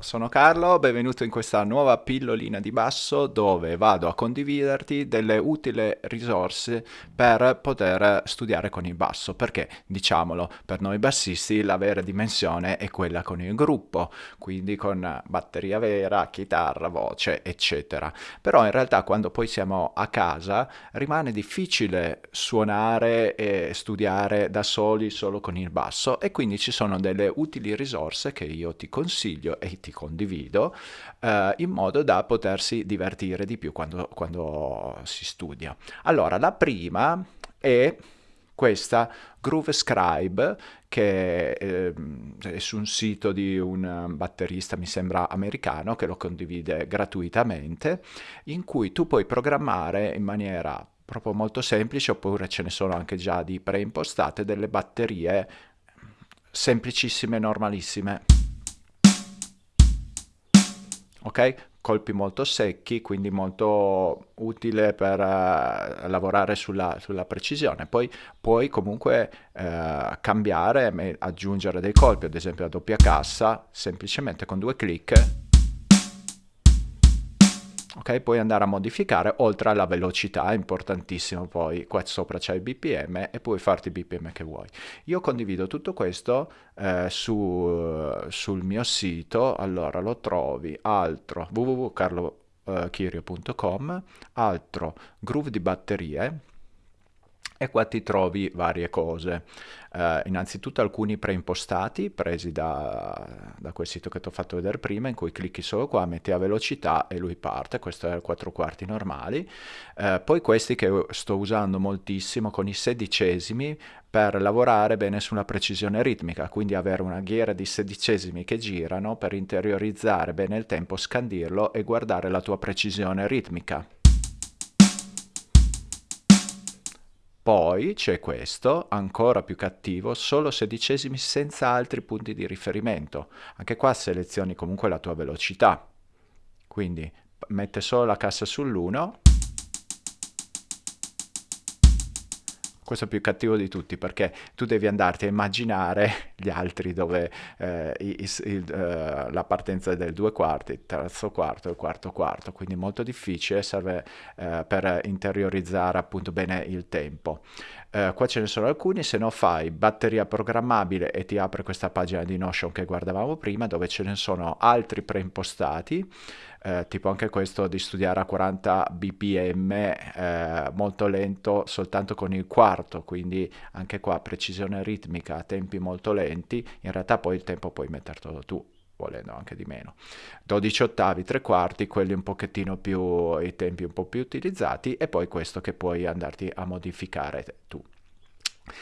sono Carlo, benvenuto in questa nuova pillolina di basso dove vado a condividerti delle utili risorse per poter studiare con il basso, perché diciamolo, per noi bassisti la vera dimensione è quella con il gruppo, quindi con batteria vera, chitarra, voce, eccetera. Però in realtà quando poi siamo a casa rimane difficile suonare e studiare da soli solo con il basso e quindi ci sono delle utili risorse che io ti consiglio e ti condivido eh, in modo da potersi divertire di più quando, quando si studia. Allora, la prima è questa Groove Scribe che eh, è su un sito di un batterista, mi sembra americano, che lo condivide gratuitamente, in cui tu puoi programmare in maniera proprio molto semplice, oppure ce ne sono anche già di preimpostate, delle batterie semplicissime, normalissime ok? Colpi molto secchi, quindi molto utile per uh, lavorare sulla, sulla, precisione. Poi puoi comunque uh, cambiare, aggiungere dei colpi, ad esempio a doppia cassa, semplicemente con due clic ok? Puoi andare a modificare oltre alla velocità, è importantissimo poi, qua sopra c'è il BPM e puoi farti il BPM che vuoi. Io condivido tutto questo eh, su, sul mio sito, allora lo trovi altro www.carlochirio.com, altro groove di batterie, e qua ti trovi varie cose. Uh, innanzitutto alcuni preimpostati presi da, da, quel sito che ti ho fatto vedere prima in cui clicchi solo qua, metti a velocità e lui parte, questo è il 4 quarti normali. Uh, poi questi che sto usando moltissimo con i sedicesimi per lavorare bene sulla precisione ritmica, quindi avere una ghiera di sedicesimi che girano per interiorizzare bene il tempo, scandirlo e guardare la tua precisione ritmica. Poi c'è questo, ancora più cattivo, solo sedicesimi senza altri punti di riferimento. Anche qua selezioni comunque la tua velocità. Quindi mette solo la cassa sull'1 questo è più cattivo di tutti perché tu devi andarti a immaginare gli altri dove eh, il, il, uh, la partenza del due quarti, terzo quarto e quarto quarto, quindi molto difficile, serve uh, per interiorizzare appunto bene il tempo. Uh, qua ce ne sono alcuni, se no fai batteria programmabile e ti apre questa pagina di Notion che guardavamo prima dove ce ne sono altri preimpostati eh, tipo anche questo di studiare a 40 bpm eh, molto lento soltanto con il quarto, quindi anche qua precisione ritmica tempi molto lenti, in realtà poi il tempo puoi mettertelo tu volendo anche di meno. 12 ottavi, 3 quarti, quelli un pochettino più, i tempi un po' più utilizzati e poi questo che puoi andarti a modificare tu.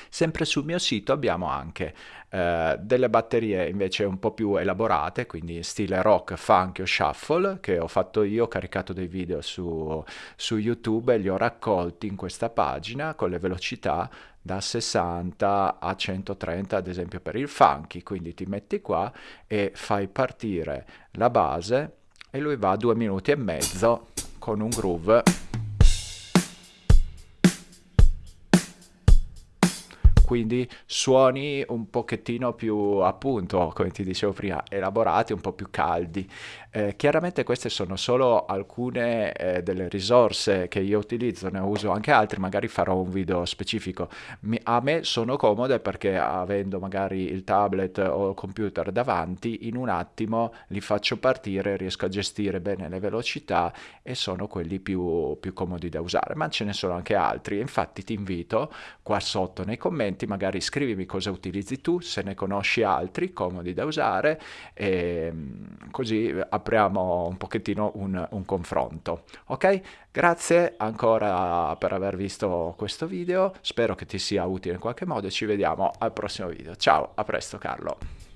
Sempre sul mio sito abbiamo anche eh, delle batterie invece un po' più elaborate, quindi stile rock, funk o shuffle, che ho fatto io, ho caricato dei video su, su YouTube e li ho raccolti in questa pagina con le velocità da 60 a 130 ad esempio per il funky, quindi ti metti qua e fai partire la base e lui va a due minuti e mezzo con un groove quindi suoni un pochettino più appunto come ti dicevo prima elaborati un po' più caldi. Eh, chiaramente queste sono solo alcune eh, delle risorse che io utilizzo ne uso anche altre magari farò un video specifico. Mi, a me sono comode perché avendo magari il tablet o il computer davanti in un attimo li faccio partire riesco a gestire bene le velocità e sono quelli più, più comodi da usare ma ce ne sono anche altri. Infatti ti invito qua sotto nei commenti commenti, magari scrivimi cosa utilizzi tu, se ne conosci altri comodi da usare e mm, così apriamo un pochettino un, un confronto. Ok? Grazie ancora per aver visto questo video, spero che ti sia utile in qualche modo e ci vediamo al prossimo video. Ciao, a presto Carlo.